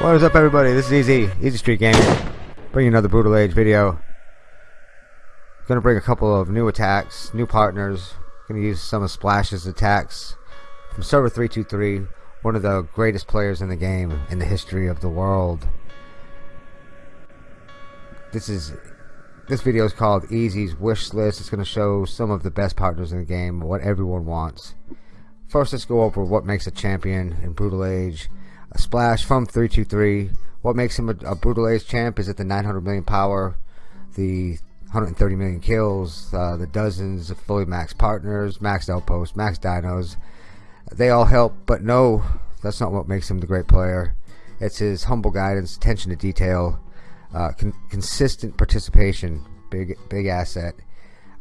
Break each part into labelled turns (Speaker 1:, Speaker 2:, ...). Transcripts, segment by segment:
Speaker 1: What is up everybody, this is Easy, Easy Street Gaming, bringing another Brutal Age video. Gonna bring a couple of new attacks, new partners, gonna use some of Splash's attacks from Server 323, one of the greatest players in the game, in the history of the world. This is, this video is called Easy's Wish List, it's gonna show some of the best partners in the game, what everyone wants. First let's go over what makes a champion in Brutal Age, a splash from 323. What makes him a, a Brutal Age champ is it the 900 million power, the 130 million kills, uh, the dozens of fully maxed partners, maxed outposts, maxed dinos. They all help, but no, that's not what makes him the great player. It's his humble guidance, attention to detail, uh, con consistent participation, big big asset.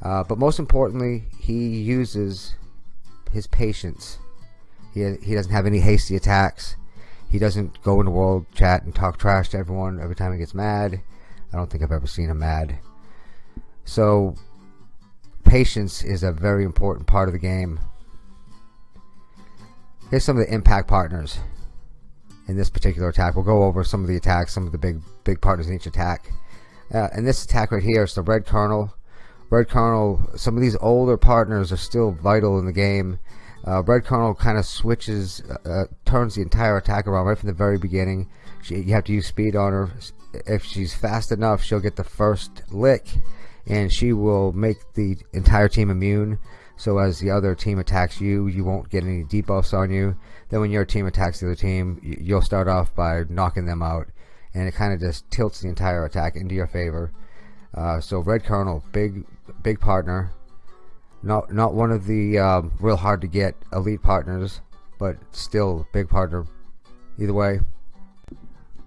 Speaker 1: Uh, but most importantly, he uses his patience. He he doesn't have any hasty attacks. He doesn't go into world chat and talk trash to everyone every time he gets mad. I don't think I've ever seen him mad. So, patience is a very important part of the game. Here's some of the impact partners in this particular attack. We'll go over some of the attacks, some of the big big partners in each attack. Uh, in this attack right here is the Red Colonel. Red Colonel, some of these older partners are still vital in the game uh, Red Colonel kind of switches, uh, uh, turns the entire attack around right from the very beginning. She, you have to use speed on her. If she's fast enough, she'll get the first lick, and she will make the entire team immune. So as the other team attacks you, you won't get any debuffs on you. Then when your team attacks the other team, you'll start off by knocking them out, and it kind of just tilts the entire attack into your favor. Uh, so Red Colonel, big, big partner. Not not one of the um, real hard to get elite partners, but still big partner. Either way.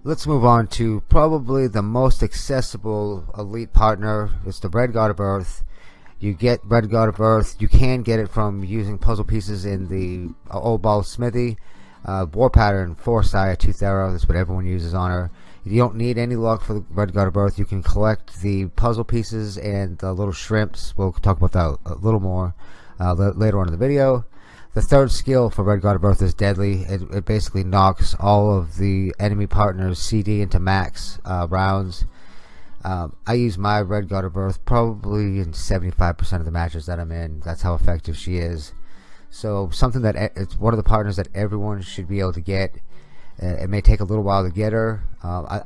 Speaker 1: Let's move on to probably the most accessible elite partner. It's the Red God of Earth. You get Red God of Earth. You can get it from using puzzle pieces in the uh, Old Ball Smithy. Uh, War Pattern, Foresight, Tooth Arrow. That's what everyone uses on her. You don't need any luck for the Red God of Earth. You can collect the puzzle pieces and the little shrimps. We'll talk about that a little more uh, later on in the video. The third skill for Red God of Earth is Deadly. It, it basically knocks all of the enemy partners' CD into max uh, rounds. Um, I use my Red God of Earth probably in 75% of the matches that I'm in. That's how effective she is. So something that it's one of the partners that everyone should be able to get it may take a little while to get her. Uh, I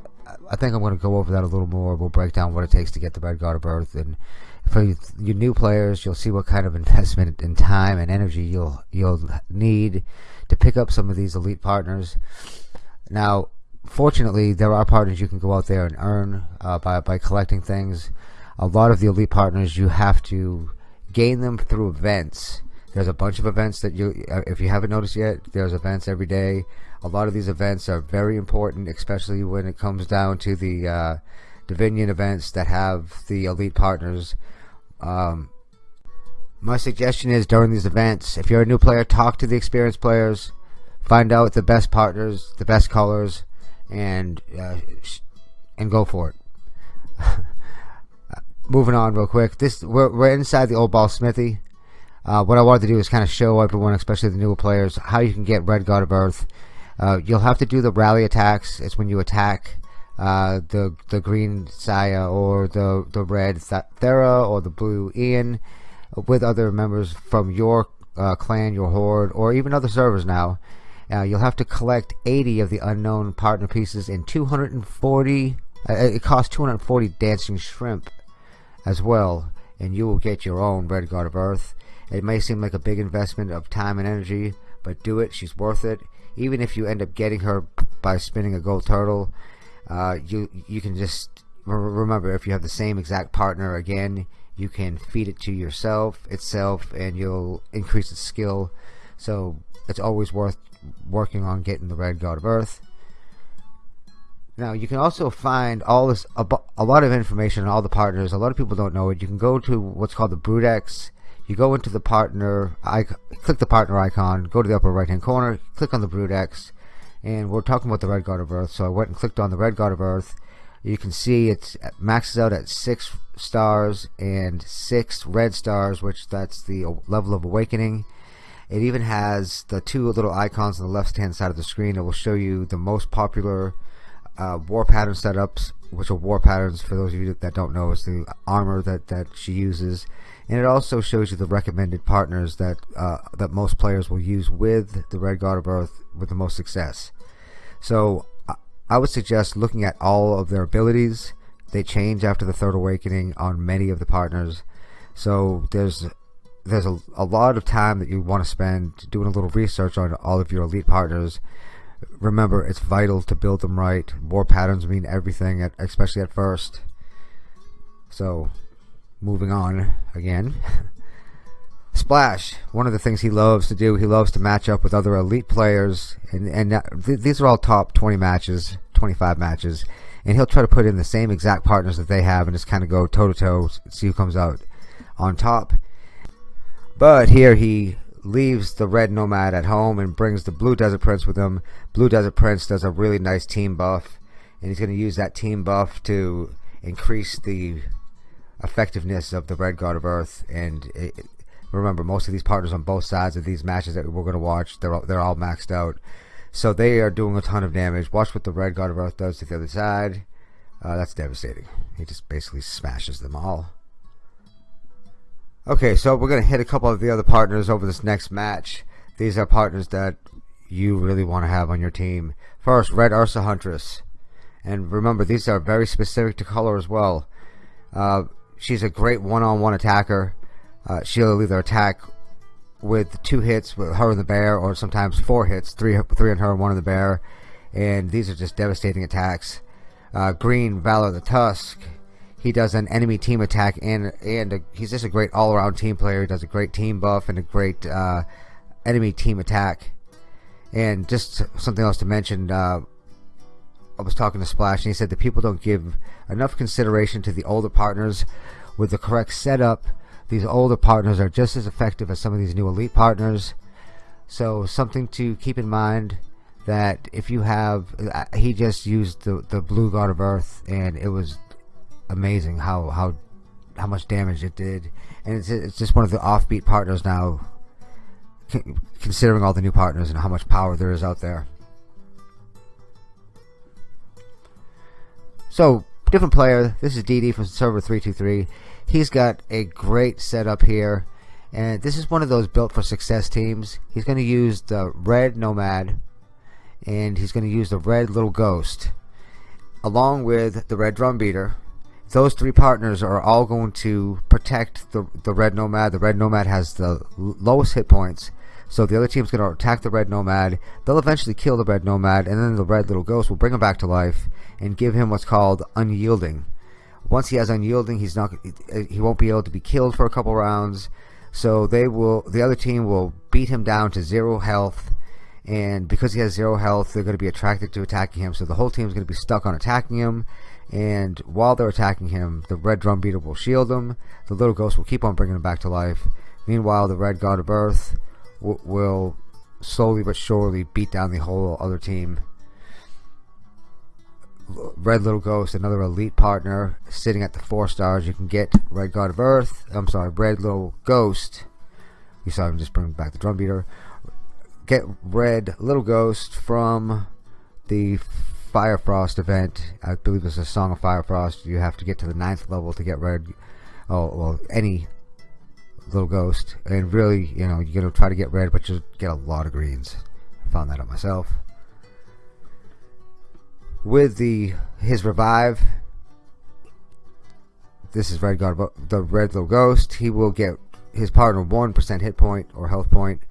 Speaker 1: I think I'm going to go over that a little more. We'll break down what it takes to get the Red God of Earth, and for you, you new players, you'll see what kind of investment in time and energy you'll you'll need to pick up some of these elite partners. Now, fortunately, there are partners you can go out there and earn uh, by by collecting things. A lot of the elite partners you have to gain them through events. There's a bunch of events that you, uh, if you haven't noticed yet, there's events every day a lot of these events are very important, especially when it comes down to the uh, Divinian events that have the elite partners. Um, my suggestion is during these events, if you're a new player, talk to the experienced players, find out the best partners, the best colors, and uh, and go for it. Moving on real quick, this we're, we're inside the old ball smithy. Uh, what I wanted to do is kind of show everyone, especially the newer players, how you can get Red God of Earth uh, you'll have to do the rally attacks. It's when you attack uh, the the green Saya or the the red Thera or the blue Ian with other members from your uh, clan, your horde, or even other servers now. Uh, you'll have to collect 80 of the unknown partner pieces and 240. Uh, it costs 240 dancing shrimp as well, and you will get your own Red God of Earth. It may seem like a big investment of time and energy, but do it. She's worth it even if you end up getting her by spinning a gold turtle, uh, you you can just remember if you have the same exact partner again, you can feed it to yourself itself, and you'll increase its skill. So it's always worth working on getting the Red God of Earth. Now you can also find all this a, a lot of information on all the partners. A lot of people don't know it. You can go to what's called the Brutex you go into the partner icon, click the partner icon, go to the upper right hand corner, click on the Brutex, and we're talking about the Red God of Earth. So I went and clicked on the Red God of Earth. You can see it maxes out at six stars and six red stars, which that's the level of awakening. It even has the two little icons on the left hand side of the screen that will show you the most popular uh, war pattern setups, which are war patterns for those of you that don't know, is the armor that, that she uses. And it also shows you the recommended partners that uh, that most players will use with the Red God of Earth with the most success. So I would suggest looking at all of their abilities. They change after the Third Awakening on many of the partners. So there's there's a, a lot of time that you want to spend doing a little research on all of your elite partners remember it's vital to build them right. War patterns mean everything at, especially at first. So moving on again. Splash, one of the things he loves to do, he loves to match up with other elite players, and and th these are all top 20 matches, 25 matches, and he'll try to put in the same exact partners that they have, and just kind of go toe to toe, see who comes out on top. But here he leaves the red nomad at home and brings the blue desert prince with him. Blue desert prince does a really nice team buff, and he's going to use that team buff to increase the effectiveness of the red god of earth. And it, remember, most of these partners on both sides of these matches that we're going to watch, they're all, they're all maxed out. So they are doing a ton of damage. Watch what the red god of earth does to the other side. Uh, that's devastating. He just basically smashes them all. Okay, so we're going to hit a couple of the other partners over this next match. These are partners that you really want to have on your team. First, Red Ursa Huntress. And remember, these are very specific to color as well. Uh, she's a great one-on-one -on -one attacker. Uh, she'll either attack with two hits with her and the bear, or sometimes four hits, three, three on her and one on the bear. And these are just devastating attacks. Uh, Green Valor the Tusk he does an enemy team attack and and a, he's just a great all around team player. He does a great team buff and a great uh, enemy team attack. And just something else to mention. Uh, I was talking to Splash and he said that people don't give enough consideration to the older partners with the correct setup. These older partners are just as effective as some of these new elite partners. So something to keep in mind that if you have, uh, he just used the the blue god of Earth and it was amazing how how how much damage it did, and it's it's just one of the offbeat partners now. Considering all the new partners and how much power there is out there. So, different player. This is DD from server 323. He's got a great setup here. And this is one of those built for success teams. He's going to use the red Nomad. And he's going to use the red Little Ghost. Along with the red Drum Beater those three partners are all going to protect the, the red nomad. The red nomad has the lowest hit points. So the other team's going to attack the red nomad. They'll eventually kill the red nomad, and then the red little ghost will bring him back to life and give him what's called unyielding. Once he has unyielding, he's not he uh, won't be able to be killed for a couple rounds. So they will the other team will beat him down to zero health, and because he has zero health, they're going to be attracted to attacking him. So the whole team is going to be stuck on attacking him, and while they're attacking him, the red drum beater will shield him. The little ghost will keep on bringing him back to life. Meanwhile, the red god of earth will slowly but surely beat down the whole other team. Red Little Ghost, another elite partner, sitting at the four stars. You can get Red God of Earth. I'm sorry, Red Little Ghost. You saw him just bring back the drum beater. Get Red Little Ghost from the Firefrost event. I believe it's a Song of Firefrost. You have to get to the ninth level to get red. Oh, well, any little ghost. And really, you know, you're going to try to get red, but you get a lot of greens. I found that out myself. With the his revive, this is Red God, the Red Little Ghost. He will get his partner 1% hit point or health point,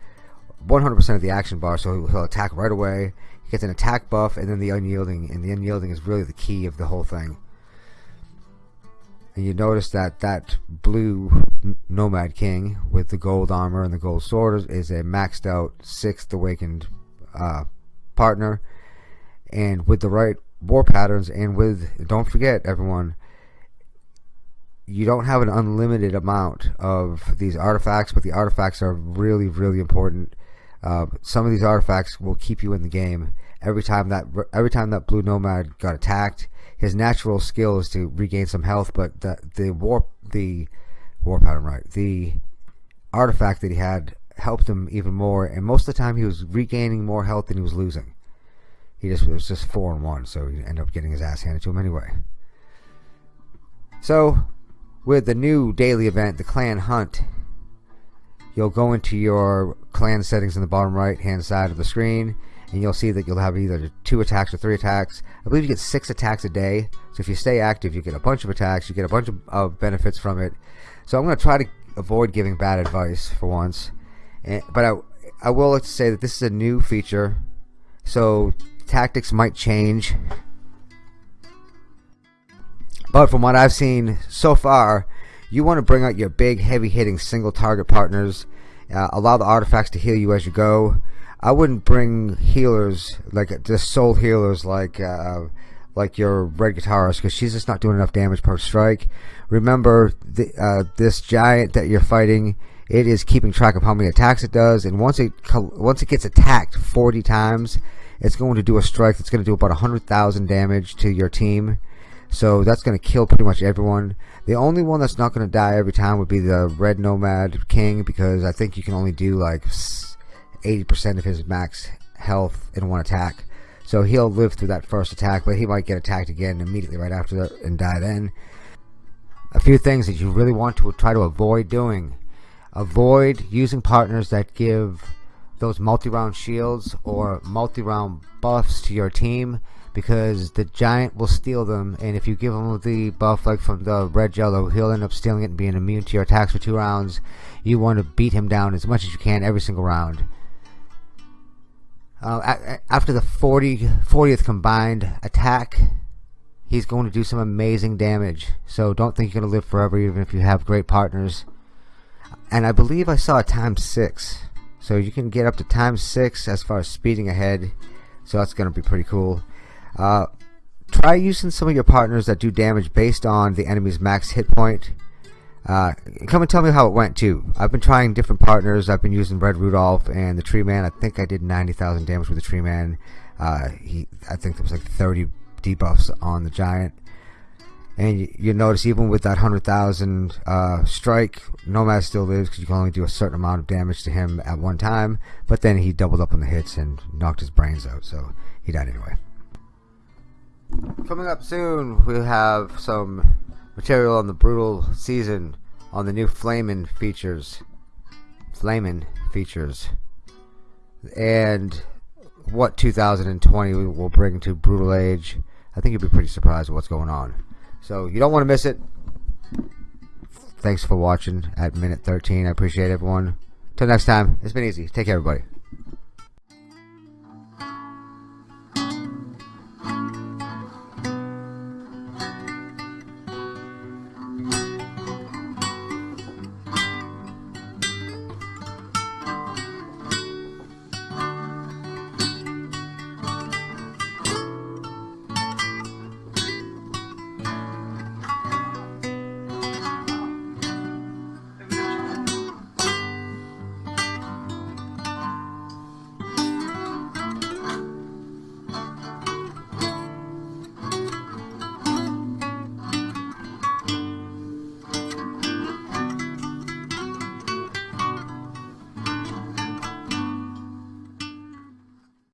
Speaker 1: 100% of the action bar, so he'll attack right away. Gets an attack buff and then the unyielding, and the unyielding is really the key of the whole thing. And you notice that that blue Nomad King with the gold armor and the gold sword is a maxed out sixth awakened uh, partner. And with the right war patterns, and with, don't forget everyone, you don't have an unlimited amount of these artifacts, but the artifacts are really, really important uh, some of these artifacts will keep you in the game. Every time that every time that blue nomad got attacked, his natural skill is to regain some health, but the the warp the war pattern right the artifact that he had helped him even more. And most of the time, he was regaining more health than he was losing. He just was just four and one, so he ended up getting his ass handed to him anyway. So, with the new daily event, the Clan Hunt, you'll go into your clan settings in the bottom right hand side of the screen and you'll see that you'll have either two attacks or three attacks. I believe you get six attacks a day. So if you stay active, you get a bunch of attacks, you get a bunch of, of benefits from it. So I'm going to try to avoid giving bad advice for once. And, but I, I will like to say that this is a new feature. So tactics might change. But from what I've seen so far, you want to bring out your big, heavy hitting single target partners. Uh, allow the artifacts to heal you as you go. I wouldn't bring healers like just soul healers like uh, like your red guitarist because she's just not doing enough damage per strike. Remember the, uh, this giant that you're fighting. It is keeping track of how many attacks it does, and once it once it gets attacked 40 times, it's going to do a strike that's going to do about 100,000 damage to your team. So that's going to kill pretty much everyone. The only one that's not going to die every time would be the Red Nomad King because I think you can only do like 80% of his max health in one attack. So he'll live through that first attack, but he might get attacked again immediately right after that and die then. A few things that you really want to try to avoid doing. Avoid using partners that give those multi-round shields or multi-round buffs to your team because the giant will steal them and if you give him the buff like from the red yellow he'll end up stealing it and being immune to your attacks for two rounds you want to beat him down as much as you can every single round uh, after the 40, 40th combined attack, he's going to do some amazing damage. So don't think you're to live forever, even if you have great partners. And I believe I saw a times six. So you can get up to times six as far as speeding ahead. So that's going to be pretty cool. Uh, try using some of your partners that do damage based on the enemy's max hit point. Uh, come and tell me how it went too. I've been trying different partners. I've been using Red Rudolph and the Tree Man. I think I did 90,000 damage with the Tree Man. Uh, he, I think there was like 30 debuffs on the Giant. And you, notice even with that 100,000 uh, strike, Nomad still lives because you can only do a certain amount of damage to him at one time. But then he doubled up on the hits and knocked his brains out, so he died anyway. Coming up soon, we'll have some material on the brutal season on the new Flamin features. Flamin features. And what 2020 will bring to Brutal Age. I think you'll be pretty surprised at what's going on. So you don't want to miss it. Thanks for watching at minute 13. I appreciate everyone. Till next time, it's been easy. Take care, everybody.